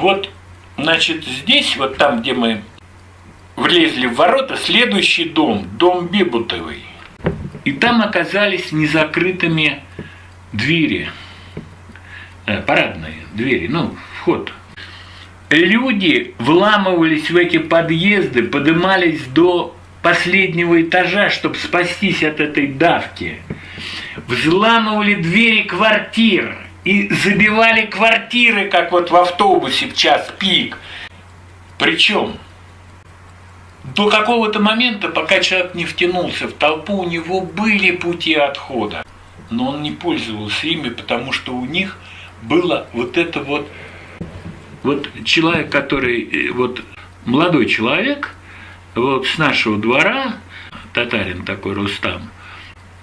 вот, значит, здесь, вот там, где мы влезли в ворота, следующий дом, дом Бебутовый. И там оказались незакрытыми двери, э, парадные двери, ну, вход. Люди вламывались в эти подъезды, поднимались до последнего этажа, чтобы спастись от этой давки. Взламывали двери квартир и забивали квартиры, как вот в автобусе в час пик. Причем до какого-то момента, пока человек не втянулся в толпу, у него были пути отхода. Но он не пользовался ими, потому что у них было вот это вот... Вот человек, который... э, Вот молодой человек, вот с нашего двора, татарин такой Рустам,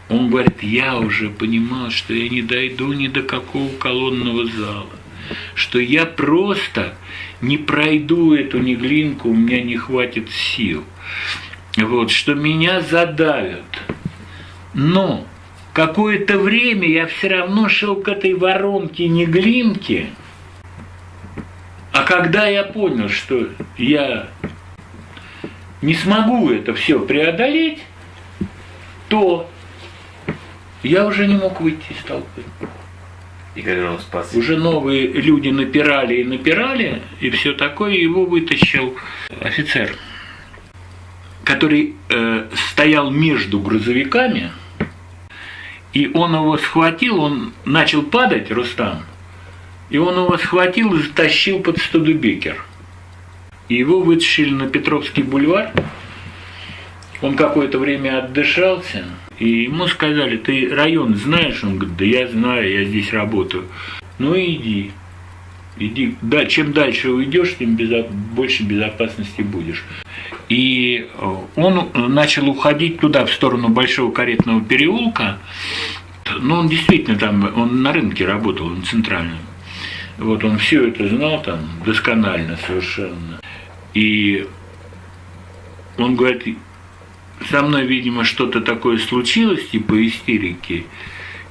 он говорит, я уже понимал, что я не дойду ни до какого колонного зала, что я просто не пройду эту неглинку, у меня не хватит сил. Вот, что меня задавят. Но какое-то время я все равно шел к этой воронке неглинки, а когда я понял, что я не смогу это все преодолеть, то я уже не мог выйти из толпы. И как же он спас? Уже новые люди напирали и напирали, и все такое, его вытащил офицер, который э, стоял между грузовиками, и он его схватил, он начал падать, Рустам, и он его схватил и затащил под Студебекер. И его вытащили на Петровский бульвар. Он какое-то время отдышался, и ему сказали, ты район знаешь? Он говорит, да я знаю, я здесь работаю. Ну иди, иди. Да, чем дальше уйдешь, тем безо- больше безопасности будешь. И э, он начал уходить туда, в сторону Большого каретного переулка. Ну, он действительно там, он на рынке работал, он центральный. Вот он все это знал там досконально совершенно. И он говорит, со мной, видимо, что-то такое случилось, типа истерики.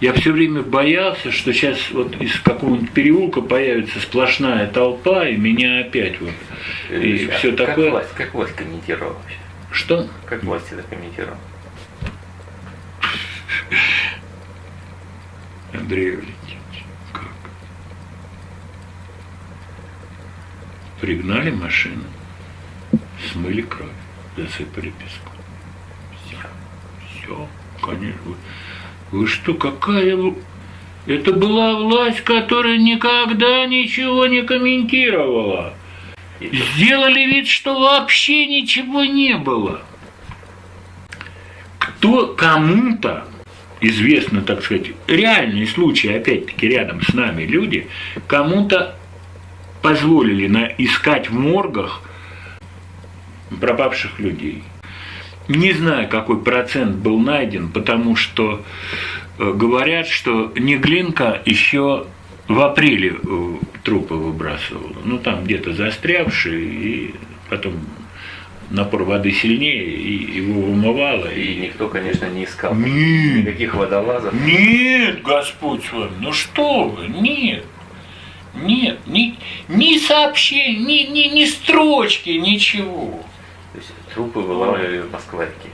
Я все время боялся, что сейчас вот из какого-нибудь переулка появится сплошная толпа, и меня опять вот. И А все как такое. Власть, как власть комментировала вообще? Что? Как власть это комментировала? Андрей Валентинович, как? Пригнали машину, смыли кровь, засыпали песком. Все, конечно. Вы, что, какая... Это была власть, которая никогда ничего не комментировала. Сделали вид, что вообще ничего не было. Кто кому-то известно, так сказать, реальные случаи, опять-таки рядом с нами люди, кому-то позволили на, искать в моргах пропавших людей. Не знаю, какой процент был найден, потому что э, говорят, что Неглинка еще в апреле э, трупы выбрасывала. Ну, там где-то застрявшие, и потом напор воды сильнее, и его вымывало. И И... никто, конечно, не искал Нет, никаких водолазов. нет, Господь с вами, ну что вы, нет. Нет, ни, ни сообщений, ни, ни, ни строчки, ничего. Трупы вылавливали в Москварке.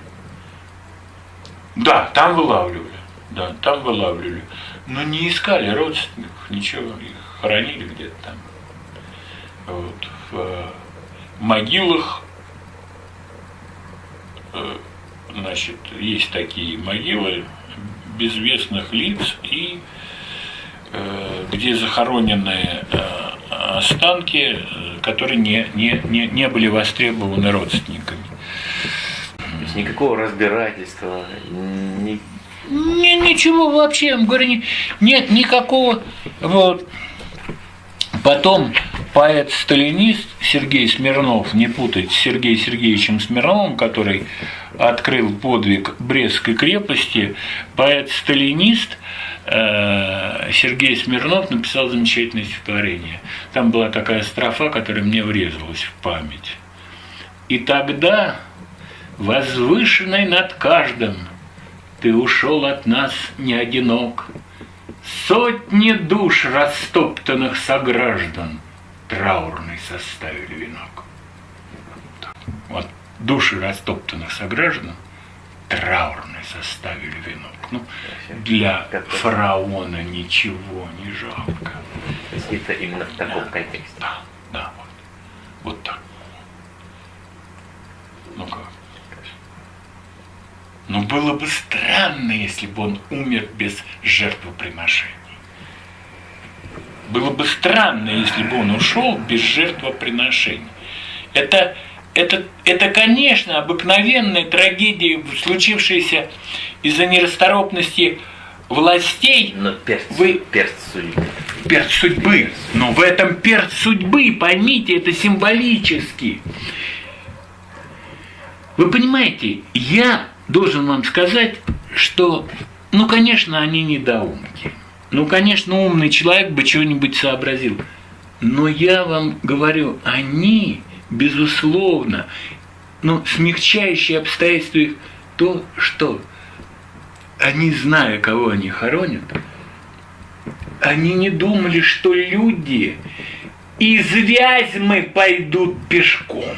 Да, там вылавливали. Да, там вылавливали. Но не искали родственников, ничего. Их хоронили где-то там. Вот. В э, могилах, э, значит, есть такие могилы безвестных лиц и э, где захоронены останки, которые не, не, не, не были востребованы родственниками. Есть никакого разбирательства, ни... Не, ничего вообще, я говорю, не- нет никакого. Вот. Потом поэт-сталинист Сергей Смирнов, не путать с Сергеем Сергеевичем Смирновым, который открыл подвиг Брестской крепости, поэт-сталинист э, Сергей Смирнов написал замечательное стихотворение. Там была такая строфа, которая мне врезалась в память. И тогда, возвышенный над каждым, ты ушел от нас не одинок. Сотни душ растоптанных сограждан траурный составили венок. Вот души растоптанных сограждан траурный составили венок. Ну, для фараона ничего не жалко. То есть это именно в таком контексте. Да, да, вот. Вот так. Ну как? Но было бы странно, если бы он умер без жертвоприношений. Было бы странно, если бы он ушел без жертвоприношений. Это, это, это, конечно, обыкновенная трагедия, случившаяся из-за нерасторопности властей. Но перст, Вы- перст судьбы. Перц судьбы. Но в этом перц судьбы, поймите, это символически. Вы понимаете, я должен вам сказать, что, ну, конечно, они недоумки. Ну, конечно, умный человек бы чего-нибудь сообразил. Но я вам говорю, они, безусловно, ну, смягчающие обстоятельства их то, что они, зная, кого они хоронят, они не думали, что люди из Вязьмы пойдут пешком.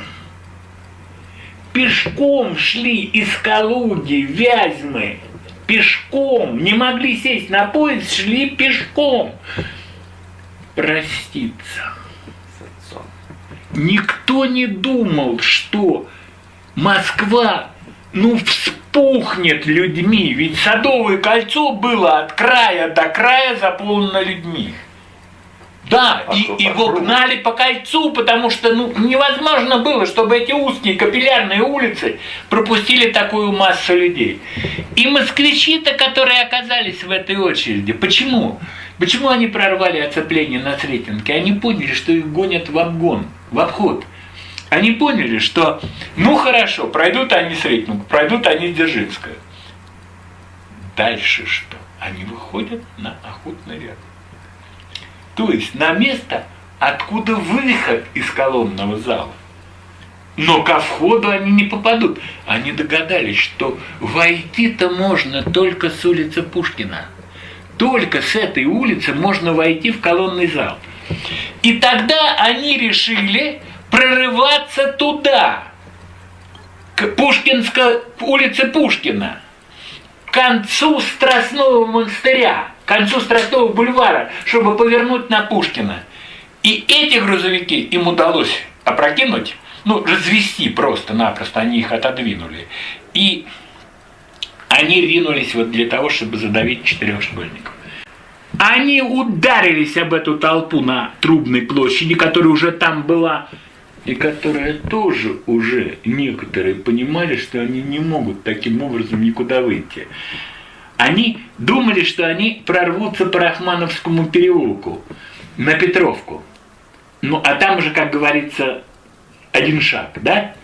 Пешком шли из Калуги, Вязьмы. Пешком. Не могли сесть на поезд, шли пешком. Проститься. Никто не думал, что Москва, ну, вспухнет людьми, ведь Садовое кольцо было от края до края заполнено людьми. Да, А и его кругу? гнали по кольцу, потому что ну, невозможно было, чтобы эти узкие капиллярные улицы пропустили такую массу людей. И москвичи-то, которые оказались в этой очереди, почему? Почему они прорвали оцепление на Сретенке? Они поняли, что их гонят в обгон, в обход. Они поняли, что ну хорошо, пройдут они Сретенку, пройдут они Дзержинское. Дальше что? Они выходят на охотный ряд. То есть на место, откуда выход из колонного зала. Но ко входу они не попадут. Они догадались, что войти-то можно только с улицы Пушкина. Только с этой улицы можно войти в колонный зал. И тогда они решили прорываться туда, к Пушкинской улице Пушкина, к концу Страстного монастыря, к концу Страстного бульвара, чтобы повернуть на Пушкина. И эти грузовики им удалось опрокинуть, ну, развести просто-напросто, они их отодвинули. И они ринулись вот для того, чтобы задавить четырех школьников. Они ударились об эту толпу на Трубной площади, которая уже там была, и которая тоже уже некоторые понимали, что они не могут таким образом никуда выйти. Они думали, что они прорвутся по Рахмановскому переулку на Петровку. Ну, а там уже, как говорится, один шаг, да?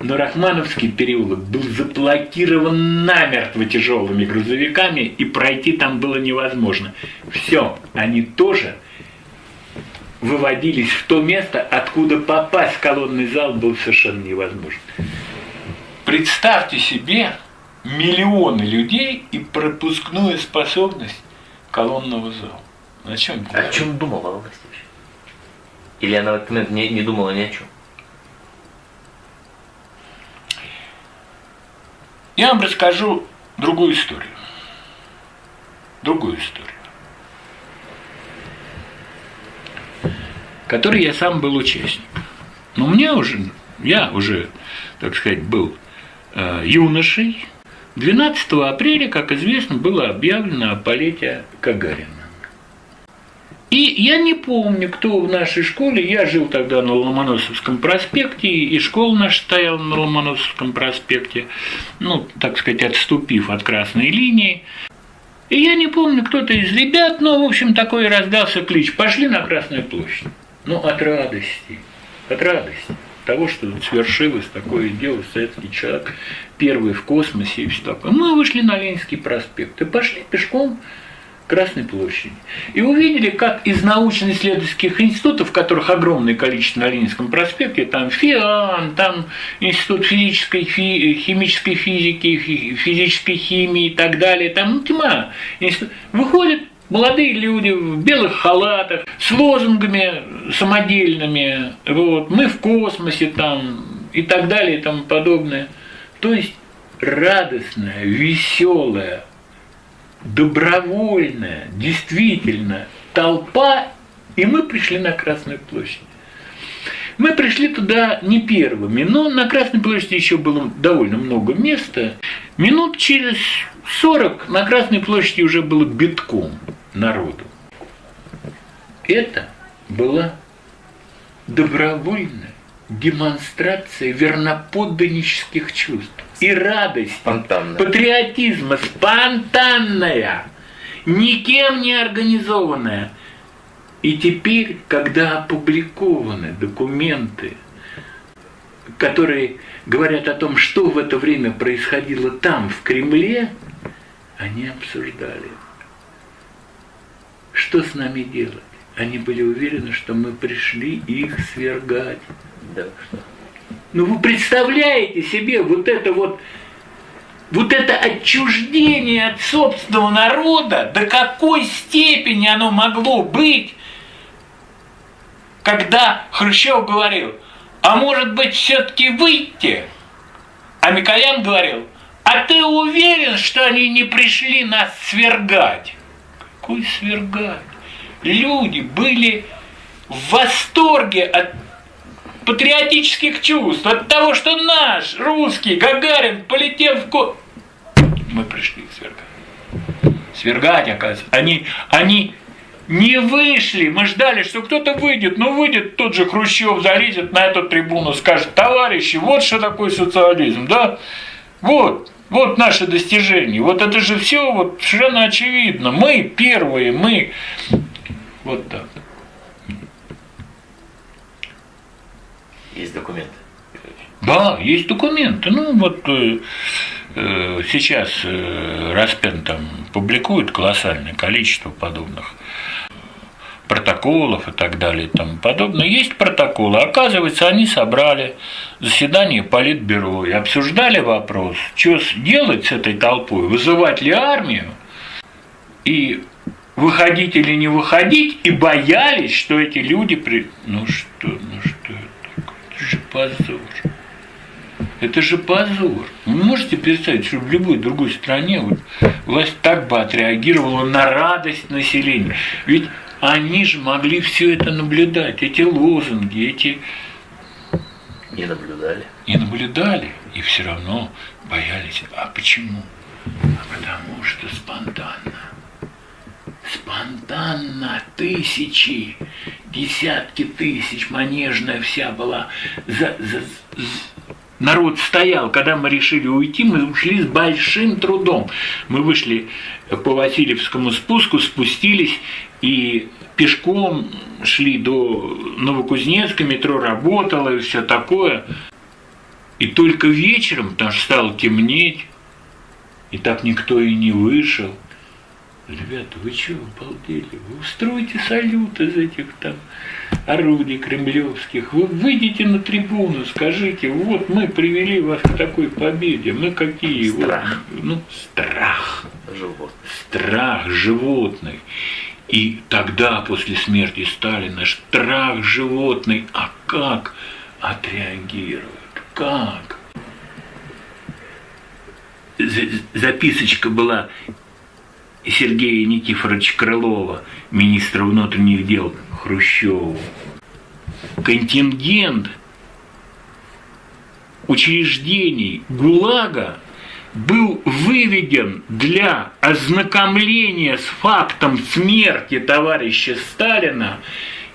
Но Рахмановский переулок был заблокирован намертво тяжелыми грузовиками, и пройти там было невозможно. Все, они тоже выводились в то место, откуда попасть в колонный зал было совершенно невозможно. Представьте себе миллионы людей и пропускную способность колонного зала. О чем это А о чем думала власть вообще? Или она в этот момент не, не думала ни о чем? Я вам расскажу другую историю. Другую историю. Которой я сам был участник. Но мне уже, я уже, так сказать, был э, юношей. 12 апреля, как известно, было объявлено о полете Гагарина. И я не помню, кто в нашей школе, я жил тогда на Ломоносовском проспекте, и школа наша стояла на Ломоносовском проспекте, ну, так сказать, отступив от красной линии. И я не помню, кто-то из ребят, но, в общем, такой раздался клич, пошли на Красную площадь. Ну, от радости, от радости того, что свершилось такое дело, советский человек, первый в космосе и все такое. Мы вышли на Ленинский проспект и пошли пешком Красной площади. И увидели, как из научно-исследовательских институтов, которых огромное количество на Ленинском проспекте, там ФИАН, там Институт физической, фи- химической физики, фи- физической химии и так далее, там ну, тьма. Институт- Выходит молодые люди в белых халатах, с лозунгами самодельными, вот, мы в космосе там и так далее и тому подобное. То есть радостная, веселая, добровольная, действительно толпа, и мы пришли на Красную площадь. Мы пришли туда не первыми, но на Красной площади еще было довольно много места. Минут через 40 на Красной площади уже было битком народу. Это была добровольная демонстрация верноподданнических чувств и радость, Спонтанно. патриотизма, спонтанная, никем не организованная. И теперь, когда опубликованы документы, которые говорят о том, что в это время происходило там, в Кремле, они обсуждали, что с нами делать. Они были уверены, что мы пришли их свергать. Да, что? Ну вы представляете себе вот это вот, вот это отчуждение от собственного народа, до какой степени оно могло быть, когда Хрущев говорил, а может быть все-таки выйти? А Микоян говорил, а ты уверен, что они не пришли нас свергать? Какой свергать? Люди были в восторге от патриотических чувств, от того, что наш русский Гагарин полетел в ко... Мы пришли их свергать. Свергать, оказывается. Они, они не вышли. Мы ждали, что кто-то выйдет. Но выйдет тот же Хрущев, залезет на эту трибуну, скажет, товарищи, вот что такое социализм, да? Вот, вот наше достижение. Вот это же все вот совершенно очевидно. Мы первые, мы... Вот так. Есть документы. Да, есть документы. Ну, вот э, э, сейчас э, Распен там публикует колоссальное количество подобных протоколов и так далее и тому подобное. Есть протоколы. Оказывается, они собрали заседание Политбюро и обсуждали вопрос, что делать с этой толпой, вызывать ли армию и выходить или не выходить, и боялись, что эти люди при... Ну что, ну что это такое? Это же позор. Это же позор. Вы можете представить, что в любой другой стране вот власть так бы отреагировала на радость населения. Ведь они же могли все это наблюдать, эти лозунги, эти Не наблюдали. и наблюдали, и все равно боялись. А почему? А потому что спонтанно. Спонтанно тысячи, десятки тысяч, манежная вся была. За, за- народ стоял. Когда мы решили уйти, мы ушли с большим трудом. Мы вышли по Васильевскому спуску, спустились и пешком шли до Новокузнецка, метро работало и все такое. И только вечером, потому что стало темнеть, и так никто и не вышел. Ребята, вы чего, обалдели? Вы устройте салют из этих там орудий кремлевских. Вы выйдите на трибуну, скажите, вот мы привели вас к такой победе. Мы какие? Вот, Страх. ну, страх Живот. страх животных. И тогда, после смерти Сталина, страх животный, а как отреагируют? Как? За- Записочка была Сергея Никифоровича Крылова, министра внутренних дел Хрущеву. Контингент учреждений ГУЛАГа был выведен для ознакомления с фактом смерти товарища Сталина,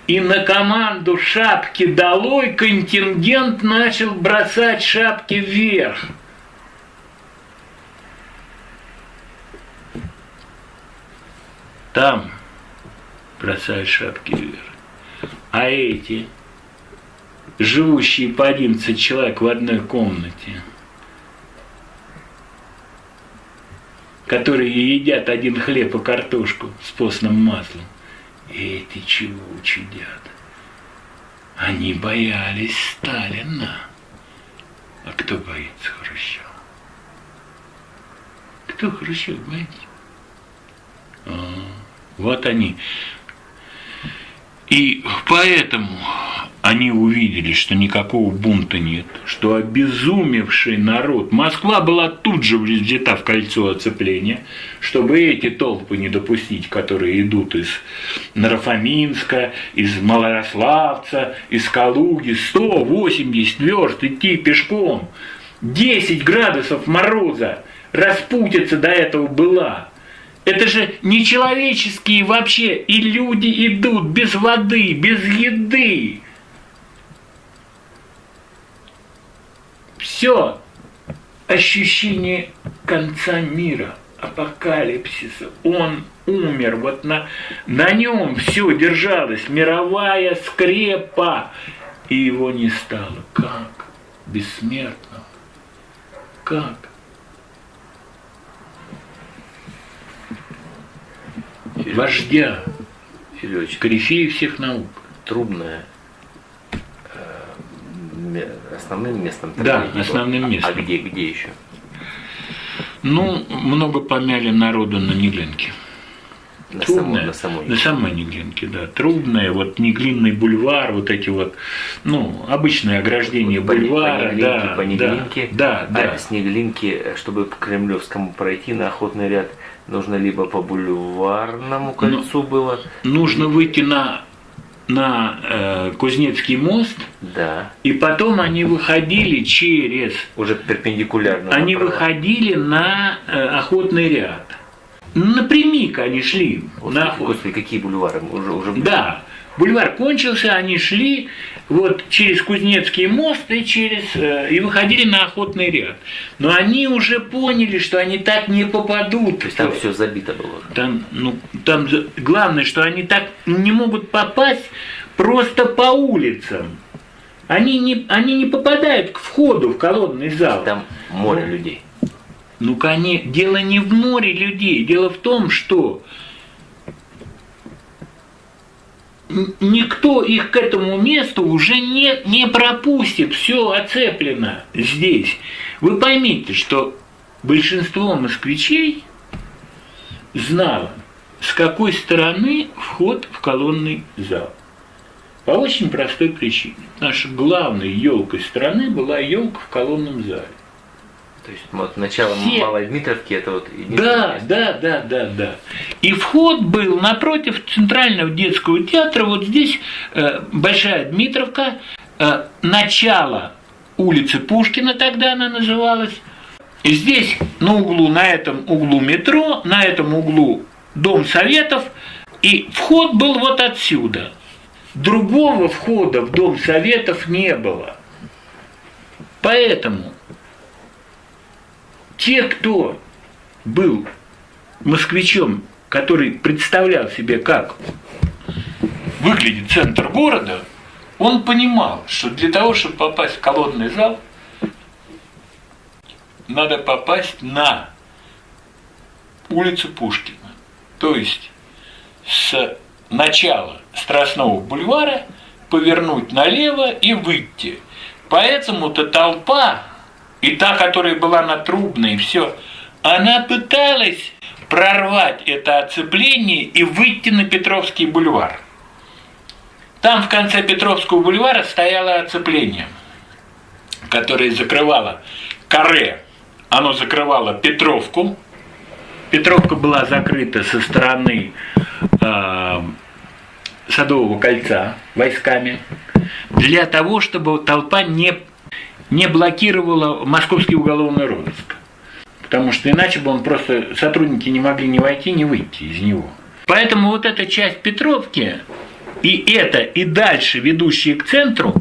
и на команду «Шапки долой» контингент начал бросать шапки вверх. Там бросают шапки вверх. А эти, живущие по 11 человек в одной комнате, которые едят один хлеб и картошку с постным маслом. Эти чего чудят? Они боялись Сталина. А кто боится Хрущева? Кто Хрущев боится? Вот они. И поэтому они увидели, что никакого бунта нет, что обезумевший народ, Москва была тут же взята в кольцо оцепления, чтобы эти толпы не допустить, которые идут из Нарафаминска, из Малорославца, из Калуги, 180 верст идти пешком, 10 градусов мороза, распутиться до этого была. Это же нечеловеческие вообще, и люди идут без воды, без еды. Все ощущение конца мира, апокалипсиса. Он умер, вот на, на нем все держалось, мировая скрепа, и его не стало. Как? Бессмертного. Как? Серёж, Вождя, Серёж, корифея всех наук. трубная э, основным местом Да, основным было. А- местом. А где, где еще? Ну, много помяли народу на Неглинке. На Трубная, самой, на самой. на самой Неглинке, да. Трубная, вот Неглинный бульвар, вот эти вот, ну, обычное ограждение По Не- бульвара, по Неглинке, да, по Неглинке. да, да, да. А с Неглинки, чтобы к Кремлевскому пройти на охотный ряд, нужно либо по бульварному кольцу было, Нужно выйти на, на э, Кузнецкий мост, да, и потом они выходили через, уже перпендикулярно. они направо. выходили на э, охотный ряд. Напрямик они шли. Господи, на господи, какие бульвары? Уже, уже... Да, бульвар кончился, они шли вот через Кузнецкий мост и через э, и выходили на охотный ряд. Но они уже поняли, что они так не попадут. То есть там все забито было. Там, ну, там главное, что они так не могут попасть просто по улицам. Они не, они не попадают к входу в колонный зал. Там море людей. Ну, коне... дело не в море людей, дело в том, что никто их к этому месту уже не, не пропустит, все оцеплено здесь. Вы поймите, что большинство москвичей знало, с какой стороны вход в колонный зал. По очень простой причине. Нашей главной елкой страны была елка в колонном зале. То есть вот начало Все. Малой Дмитровки это вот Да, место. да, да, да, да. И вход был напротив Центрального детского театра. Вот здесь э, Большая Дмитровка, э, начало улицы Пушкина, тогда она называлась. И здесь на углу, на этом углу метро, на этом углу Дом Советов. И вход был вот отсюда. Другого входа в Дом Советов не было. Поэтому те, кто был москвичом, который представлял себе, как выглядит центр города, он понимал, что для того, чтобы попасть в колонный зал, надо попасть на улицу Пушкина. То есть с начала Страстного бульвара повернуть налево и выйти. Поэтому-то толпа, и та, которая была на Трубной, все, она пыталась прорвать это оцепление и выйти на Петровский бульвар. Там в конце Петровского бульвара стояло оцепление, которое закрывало каре. Оно закрывало Петровку. Петровка была закрыта со стороны э, Садового кольца войсками для того, чтобы толпа не, не блокировала московский уголовный розыск. Потому что иначе бы он просто, сотрудники не могли ни войти, ни выйти из него. Поэтому вот эта часть Петровки, и это, и дальше ведущие к центру,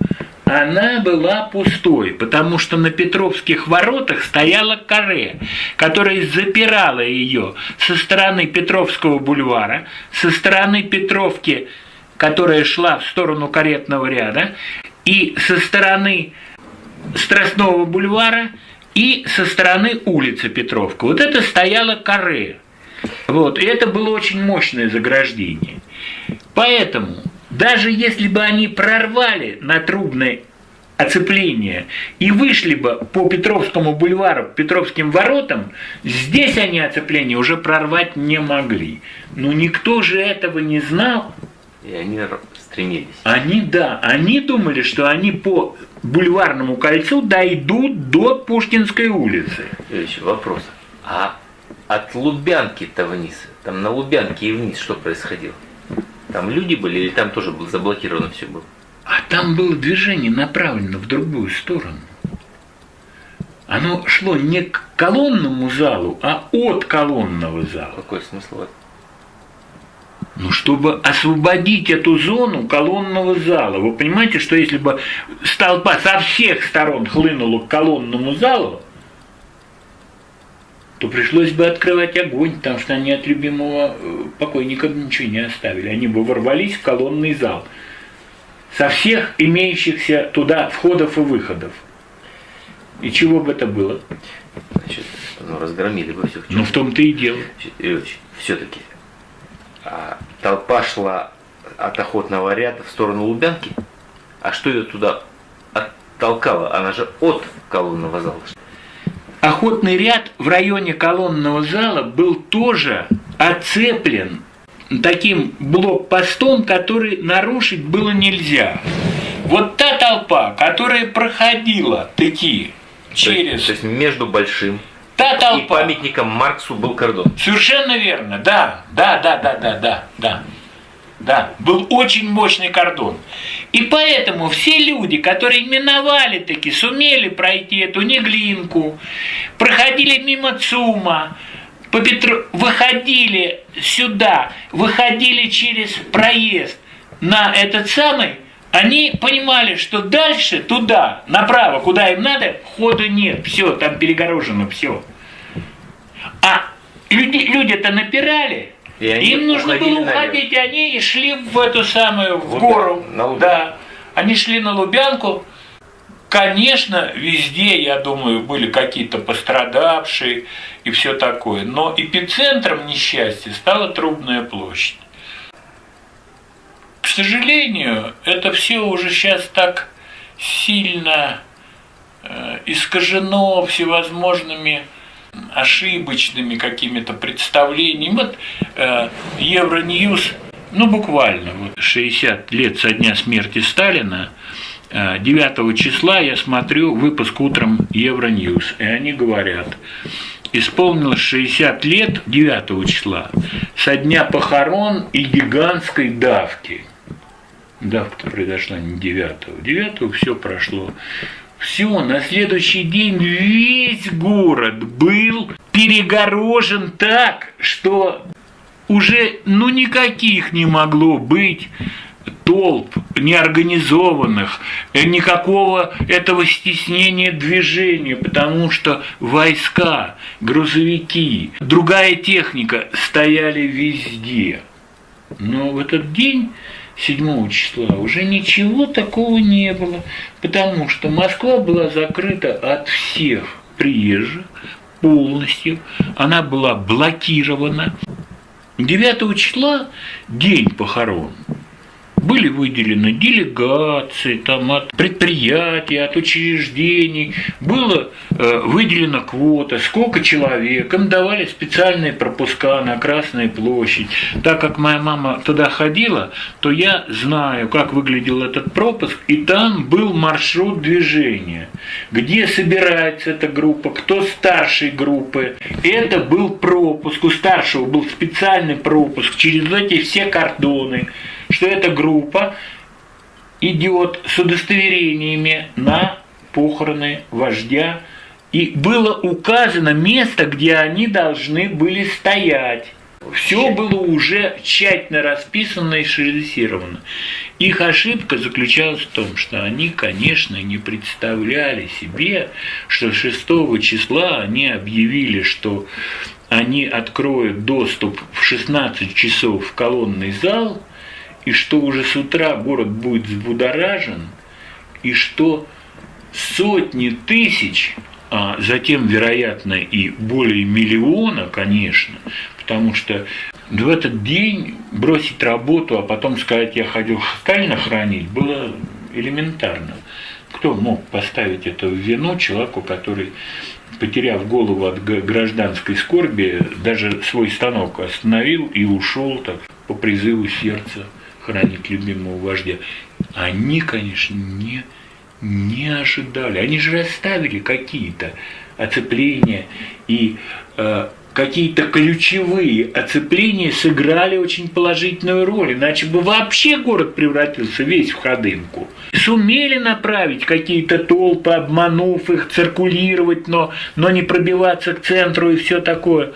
она была пустой, потому что на Петровских воротах стояла каре, которая запирала ее со стороны Петровского бульвара, со стороны Петровки, которая шла в сторону каретного ряда, и со стороны Страстного бульвара, и со стороны улицы Петровка. Вот это стояло каре. Вот, и это было очень мощное заграждение. Поэтому, даже если бы они прорвали на Трубной оцепление и вышли бы по Петровскому бульвару, Петровским воротам, здесь они оцепление уже прорвать не могли. Но никто же этого не знал. И они стремились. Они, да, они думали, что они по бульварному кольцу дойдут до Пушкинской улицы. Ильич, вопрос. А от Лубянки-то вниз, там на Лубянке и вниз что происходило? Там люди были или там тоже было заблокировано все было? А там было движение направлено в другую сторону. Оно шло не к колонному залу, а от колонного зала. Какой смысл в этом? Ну, чтобы освободить эту зону колонного зала. Вы понимаете, что если бы толпа со всех сторон хлынула к колонному залу, то пришлось бы открывать огонь, потому что они от любимого э, покойника ничего не оставили. Они бы ворвались в колонный зал со всех имеющихся туда входов и выходов. И чего бы это было? Значит, ну, разгромили бы все. Ну, в том-то и дело. все-таки толпа шла от охотного ряда в сторону Лубянки, а что ее туда оттолкало? Она же от колонного зала. Охотный ряд в районе колонного зала был тоже оцеплен таким блокпостом, который нарушить было нельзя. Вот та толпа, которая проходила таки То есть, через... то есть между большим Та и толпа. памятником Марксу был кордон. Совершенно верно, да, да, да, да, да, да, да. Да, был очень мощный кордон. И поэтому все люди, которые миновали таки, сумели пройти эту Неглинку, проходили мимо ЦУМа, по Петру... выходили сюда, выходили через проезд на этот самый, они понимали, что дальше туда, направо, куда им надо, хода нет, все, там перегорожено, все. А люди, люди-то напирали, И им нужно было уходить, и они и шли в эту самую, в Лубя- гору. на. Да, они шли на Лубянку. Конечно, везде, я думаю, были какие-то пострадавшие и все такое. Но эпицентром несчастья стала Трубная площадь. Сожалению, это все уже сейчас так сильно э, искажено всевозможными ошибочными какими-то представлениями. Вот э, Евроньюз, ну буквально, вот 60 лет со дня смерти Сталина, э, 9 числа я смотрю выпуск утром Евроньюз, и они говорят, исполнилось 60 лет 9 числа со дня похорон и гигантской давки. Давка-то произошла не 9 9 все прошло. Все, на следующий день весь город был перегорожен так, что уже ну никаких не могло быть толп неорганизованных, э, никакого этого стеснения движения, потому что войска, грузовики, другая техника стояли везде. Но в этот день 7 числа уже ничего такого не было, потому что Москва была закрыта от всех приезжих полностью, она была блокирована. 9 числа день похорон. Были выделены делегации там, от предприятий, от учреждений, было э, выделена квота, сколько человек, им давали специальные пропуска на Красную площадь. Так как моя мама туда ходила, то я знаю, как выглядел этот пропуск, и там был маршрут движения, где собирается эта группа, кто старшей группы. Это был пропуск, у старшего был специальный пропуск через эти все кордоны, что эта группа идет с удостоверениями на похороны вождя, и было указано место, где они должны были стоять. Все было уже тщательно расписано и срежиссировано. Их ошибка заключалась в том, что они, конечно, не представляли себе, что 6 числа они объявили, что они откроют доступ в 16 часов в колонный зал, и что уже с утра город будет взбудоражен, и что сотни тысяч, а затем, вероятно, и более миллиона, конечно, потому что в этот день бросить работу, а потом сказать, я ходил Сталина хранить, было элементарно. кто мог поставить это в вину человеку, который, потеряв голову от гражданской скорби, даже свой станок остановил и ушел так, по призыву сердца хранить любимого вождя. Они, конечно, не, не ожидали. Они же расставили какие-то оцепления и э, какие-то ключевые оцепления сыграли очень положительную роль, иначе бы вообще город превратился весь в ходынку. Сумели направить какие-то толпы, обманув их, циркулировать, но, но не пробиваться к центру и все такое.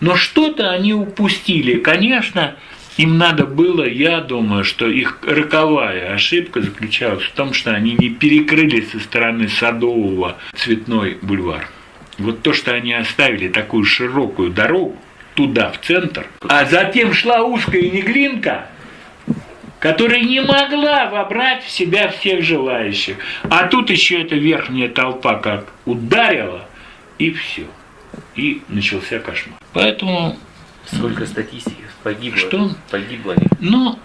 Но что-то они упустили. Конечно, им надо было, я думаю, что их роковая ошибка заключалась в том, что они не перекрыли со стороны Садового цветной бульвар. Вот то, что они оставили такую широкую дорогу туда, в центр, а затем шла узкая неглинка, которая не могла вобрать в себя всех желающих. А тут еще эта верхняя толпа как ударила, и все. И начался кошмар. Поэтому Сколько статистики погибло? Что? Погибло. Ну,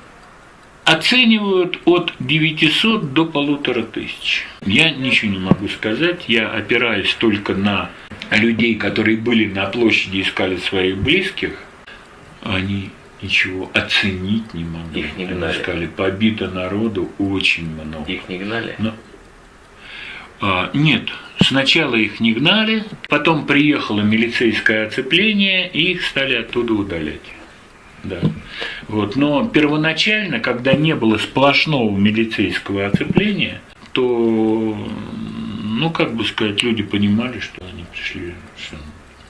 оценивают от 900 до полутора тысяч. Я ничего не могу сказать, я опираюсь только на людей, которые были на площади, искали своих близких. Они ничего оценить не могли. Их не Они гнали. сказали, побито народу очень много. Их не гнали? Ну, а, нет, сначала их не гнали, потом приехало милицейское оцепление, и их стали оттуда удалять. Да. Вот. Но первоначально, когда не было сплошного милицейского оцепления, то, ну, как бы сказать, люди понимали, что они пришли что,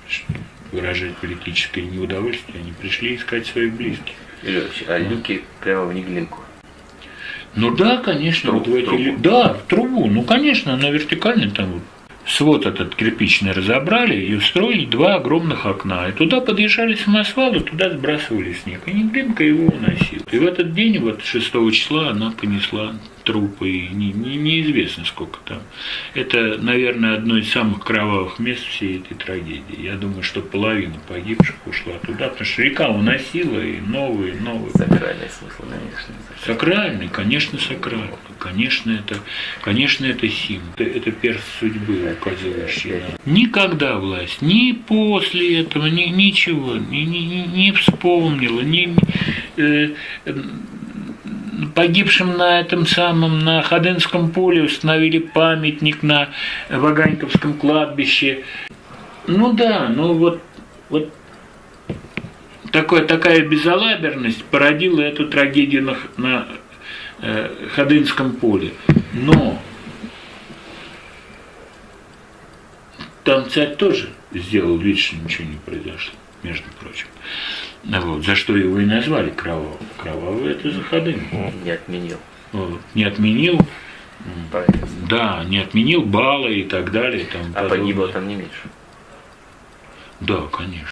что выражать политическое неудовольствие, они пришли искать своих близких. Лёш, а люки прямо в неглинку. Ну да, конечно, Труб- вот в эти трубу. Да, в трубу. Ну, конечно, на вертикальной там вот свод этот кирпичный разобрали и устроили два огромных окна. И туда подъезжали самосвалы, туда сбрасывали снег. И Неглинка его уносила. И в этот день, вот 6 числа, она понесла трупы. И не- не- неизвестно, сколько там. Это, наверное, одно из самых кровавых мест всей этой трагедии. Я думаю, что половина погибших ушла туда, потому что река уносила и новые, новые. Сакральный смысл, конечно. Сакральный, конечно, сакральный. Конечно, это, конечно, это символ. Это, это перст судьбы, указывающий нам. Никогда власть, ни после этого, ни, ничего, не, не, не- не вспомнила, ни, ни, э, э, погибшим на этом самом, на Ходынском поле установили памятник на Ваганьковском кладбище. Ну да, ну вот, вот такое, такая безалаберность породила эту трагедию на, на э, Ходынском поле. Но там царь тоже сделал вид, что ничего не произошло, между прочим. Вот, за что его и назвали кровавым. Кровавый это за Ходынку. Не отменил. Вот. Не отменил, Правильно. да, не отменил баллы и так далее. тому А погибло там не меньше. Да, конечно.